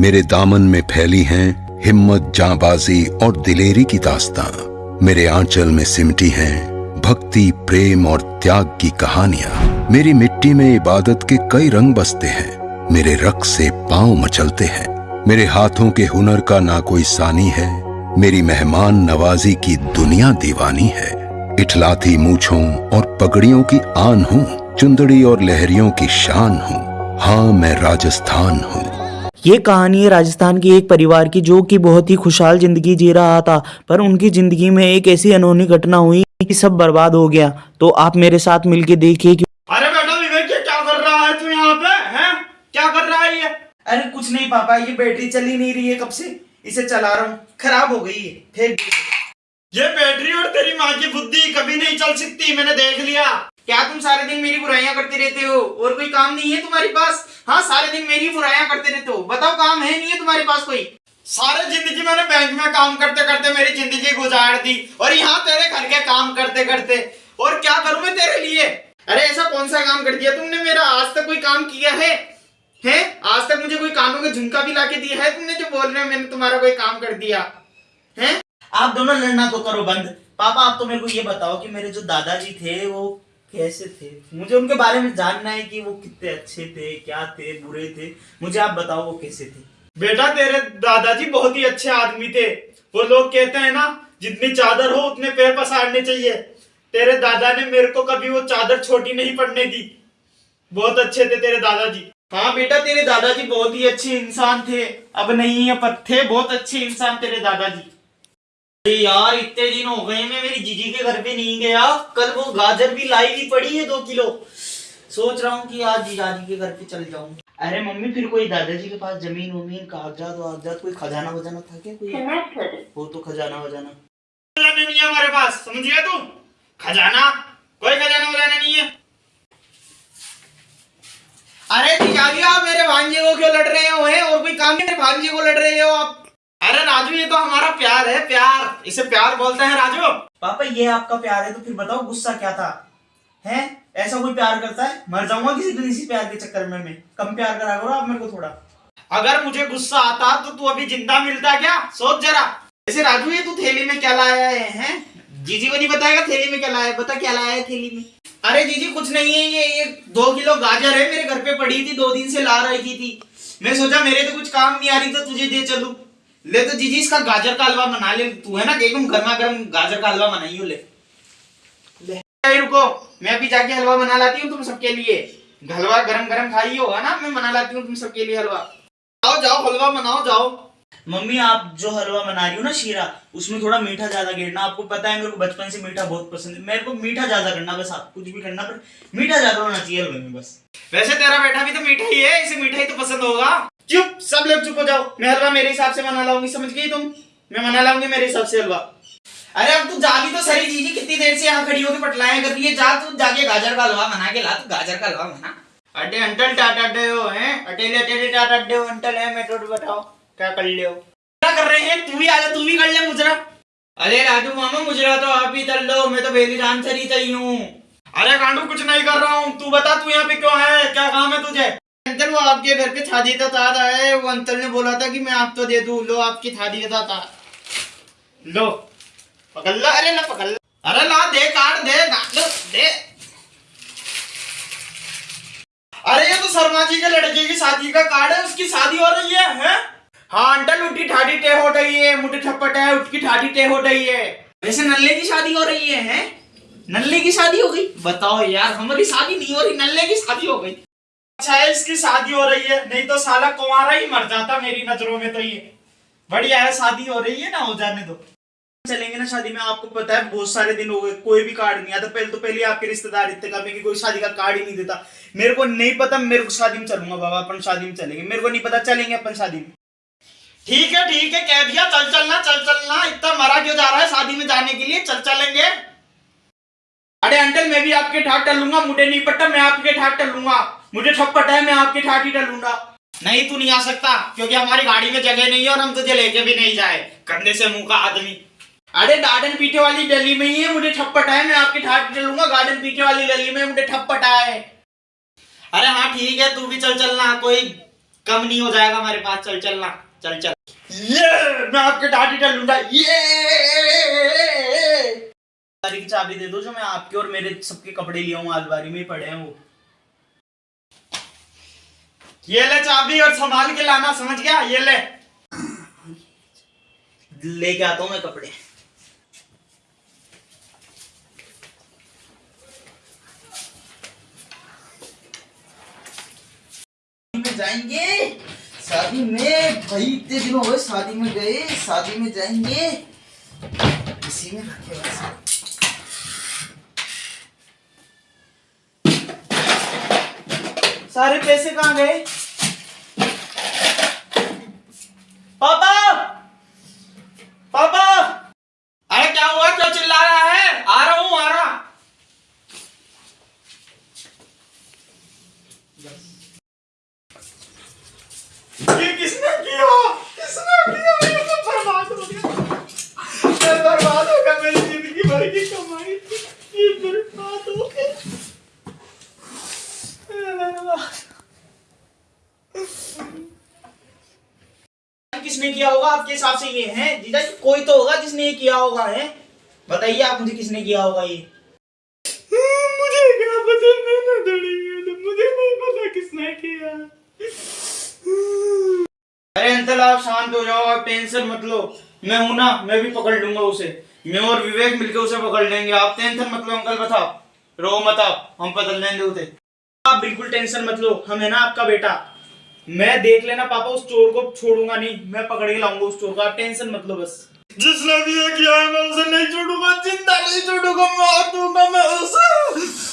मेरे दामन में फैली हैं हिम्मत, जाबाजी और दिलेरी की दास्तां। मेरे आंचल में सिमटी हैं भक्ति, प्रेम और त्याग की कहानियाँ। मेरी मिट्टी में इबादत के कई रंग बसते हैं। मेरे रक्त से पाँव मचलते हैं। मेरे हाथों के हुनर का ना कोई सानी है। मेरी मेहमान नवाजी की दुनिया दीवानी है। इठलाती मूछों और पगड़ियों की आन हूँ। चुंदड़ी और लहरियों की शान हूँ। हाँ मैं राजस्थान हूँ। ये कहानी है राजस्थान के एक परिवार की जो कि बहुत ही खुशहाल ज़िंदगी जी रहा था पर उनकी ज़िंदगी में एक ऐसी अनहोनी घटना हुई कि सब बर्बाद हो गया। तो आप मेरे साथ मिलके देखिए कि अरे बेटा विवेक क्या कर रहा है तू यहाँ पे हैं? क्या कर रहा है ये? अरे कुछ नहीं पापा ये बैटरी चल ही नहीं रही है कब से? इसे चला रहा हूँ। खराब हो गई है फेंक ये बैटरी और तेरी माँ की बुद्धि कभी नहीं चल सकती मैंने देख लिया। क्या तुम सारे दिन मेरी बुराइयाँ करते रहते हो? और कोई काम नहीं है तुम्हारे पास? हाँ सारे दिन मेरी बुराइयाँ करते रहते हो। बताओ काम है नहीं है तुम्हारे पास कोई? सारे ज़िंदगी मैंने बैंक में काम करते करते मेरी ज़िंदगी गुजार दी और यहाँ तेरे घर के काम करते करते। और क्या करूँ मैं तेरे लिए? अरे ऐसा कौन सा काम कर दिया तुमने? मेरा आज तक कोई काम किया है? हैं? आज तक मुझे कोई कानों का झुमका भी लाके दिया है तुमने जो बोल रहे हो मैंने तुम्हारा कोई काम कर दिया। हैं? आप दोनों लड़ना तो करो बंद। पापा आप तो मेरे को ये बताओ कि मेरे जो दादाजी थे वो कैसे थे? मुझे उनके बारे में जानना है कि वो कितने अच्छे थे क्या थे बुरे थे। मुझे आप बताओ वो कैसे थे? बेटा तेरे दादाजी बहुत ही अच्छे आदमी थे। वो लोग कहते हैं ना जितनी चादर हो उतने पैर पसारने चाहिए। तेरे दादा ने मेरे को कभी वो चादर छोटी नहीं पड़ने दी। बहुत अच्छे थे तेरे दादाजी। हाँ बेटा तेरे दादाजी बहुत ही अच्छे इंसान थे। अब नहीं है पर थे बहुत अच्छे इंसान तेरे दादाजी। अरे यार इतने दिन हो गए मैं मेरी जीजी के घर पे नहीं गया। कल वो गाजर भी लाई हुई पड़ी है दो किलो। सोच रहा हूँ कि आज जीजाजी के घर पे चल जाऊँ। अरे मम्मी फिर कोई दादाजी के पास ज़मीन वमीन कागजात वागजात कोई खजाना वजाना था क्या कोई? वो तो खजाना वजाना। नहीं है हमारे पास समझ गया तू? खजाना? कोई खजाना वजाना नहीं है। अरे जीजाजी आप मेरे भांजे को क्यों लड़ रहे हो हैं? और कोई काम नहीं भांजे को लड़ रहे हो आप? अरे राजू ये तो हमारा प्यार है प्यार। इसे प्यार बोलते हैं राजू। पापा ये आपका प्यार है तो फिर बताओ गुस्सा क्या था? हैं? ऐसा कोई प्यार करता है? मर जाऊँगा किसी दिन इसी प्यार के चक्कर में मैं। कम प्यार करा करो आप मेरे को थोड़ा। अगर मुझे गुस्सा आता तो तू अभी ज़िंदा मिलता क्या? सोच जरा। ऐसे राजू ये तू थैली में क्या लाया है हैं? जीजी को नहीं बताएगा थैली में क्या लाया है? बता क्या लाया है थैली में? अरे जीजी कुछ नहीं है ये ये दो किलो गाजर है मेरे घर पे पड़ी थी दो दिन से ला रही थी। मैं सोचा मेरे तो कुछ काम नहीं आ रही तो तुझे दे चलू। ले तो जीजी इसका गाजर का हलवा बना ले। तू है ना एकदम गर्मा गर्म गाजर का हलवा बनाइयो ले। ले। रुको। मैं अभी जाके हलवा बना लाती हूँ तुम सबके लिए। हलवा गरम गरम खाई होगा ना? मैं बना लाती हूँ तुम सबके लिए हलवा। जाओ जाओ हलवा बनाओ जाओ। मम्मी आप जो हलवा बना रही हो ना शीरा उसमें थोड़ा मीठा ज़्यादा गिरना। आपको पता है मेरे को बचपन से मीठा बहुत पसंद है। मेरे को मीठा ज़्यादा करना बस आप कुछ भी करना पर मीठा ज़्यादा होना चाहिए हलवे में बस। वैसे तेरा बेटा भी तो मीठा ही है इसे मीठा ही तो पसंद होगा। चुप, सब लोग चुप हो जाओ। मैं हलवा मेरे हिसाब से बना लाऊँगी, समझ गई तुम? मैं बना लाऊँगी मेरे हिसाब से हलवा। अरे अब तू जा भी तो सरी जीजी कितनी देर से यहाँ खड़ी होकर पटलाया कर है? जा तू, जाके गाजर का हलवा बना के ला तू, गाजर का हलवा बना। अड्डे अंटल टाटा डे हो, हैं? अटेले अटेले टाटा डे हो, अंटल है? मैं तो बताओ, क्या कर ले हो? क्या कर रहे हैं? तू भी आजा तू भी कर ले मुजरा। अरे राजू मामा, मुजरा तो आप ही तल लो, मैं तो बेली राम सरी चाहिए हूँ। अरे गांडू कुछ नहीं कर रहा हूँ। तू बता, तू यहाँ पे क्यों है? क्या काम है तुझे? अंकल, वो आपके घर पे थाली का तार आया है। वो अंकल ने बोला था कि मैं आपको दे दूँ। लो, आपकी थाली का तार लो, पकड़ लो। अरे, ला, पकड़ लो। अरे, ला, दे काट दे लो, दे। अरे, ये तो शर्मा जी के लड़के की शादी का कार्ड है। उसकी शादी हो रही है, हैं? हाँ अंकल, उठी ठाठी टे हो रही है। मुठे ठप्पट है उठकी ठाठी टे हो रही है। वैसे नल्ले की शादी हो रही है, हैं? नल्ले की शादी हो गई? बताओ यार, हमारी शादी नहीं हो रही, नल्ले की शादी हो गई। अच्छा है इसकी शादी हो रही है। नहीं तो साला कुंवारा ही मर जाता मेरी नज़रों में तो ये। बढ़िया है, शादी हो रही है ना, हो जाने दो। चलेंगे ना शादी, में आपको पता है, बहुत सारे दिन हो गए, कोई भी कार्ड नहीं आता। पहले तो पहले आपके रिश्तेदार इतने कम कि कोई शादी का कार्ड ही नहीं देता। मेरे को नहीं पता, मेरे को शादी में चलूँगा बाबा, अपन शादी में चलेंगे। मेरे को नहीं पता, चलेंगे अपन शादी में। ठीक है ठीक है, कह दिया, चल चलना चल चलना। इतना मरा क्यों जा रहा है, शादी में जाने के लिए? चल चलेंगे। अरे अंकल मैं भी आपके ठाट टलूँगा मुझे नहीं पता मैं आपके ठाट टलूँगा मुझे ठप्पट है मैं आपके ठाट ही टलूँगा नहीं, तू नहीं आ सकता, क्योंकि हमारी गाड़ी में जगह नहीं है और हम तुझे लेके भी नहीं जाए। कंधे से मुँह का आदमी। अरे गार्डन पीछे वाली गली में ही है, मुझे ठप्पट है मैं आपके ठाट चलूँगा गार्डन पीछे वाली गली में मुझे ठप्पट है। अरे हाँ ठीक है, तू भी चल चलना, कोई कम नहीं हो जाएगा हमारे पास, चल चलना, चल चल। ये, मैं आपके दादी का लूँगा, ये। चाबी दे दो जो मैं आपके और मेरे सबके कपड़े लिया हूँ अलमारी में पड़े हैं वो। ये ले चाबी और संभाल के लाना, समझ गया? ये ले। लेके आता हूँ मैं कपड़े। जाएँगे? शादी में? भाई, इतने दिन हो शादी में गए, शादी में जाएँगे। इसी में रखे सारे पैसे कहाँ गए? पापा! पापा! अरे क्या हुआ? क्यों चिल्ला रहा है? आ रहा हूँ आ रहा। ये किसने किया होगा आपके हिसाब से ये है? जीजा जी कोई तो होगा जिसने ये किया होगा है? बताइए आप मुझे किसने किया होगा ये? मुझे क्या पता मैंने दड़ी है मुझे नहीं पता किसने किया। अरे अंकल आप शांत हो जाओ आप टेंशन मत लो। मैं हूँ ना मैं भी पकड़ लूँगा उसे। मैं और विवेक मिलके उसे पकड़ लेंगे। आप टेंशन मत लो अंकल बताओ। रो मत आप हम बदल लेंगे उसे। आप बिल्कुल टेंशन मत लो, हम है ना आपका बेटा। मैं देख लेना, पापा उस चोर को छोड़ूँगा नहीं, मैं पकड़ के लाऊँगा उस चोर को, आप टेंशन मत लो बस। जिसने भी किया है, मैं उसे नहीं छोड़ूँगा, ज़िंदा नहीं छोड़ूँगा, मार दूँगा मैं उसे।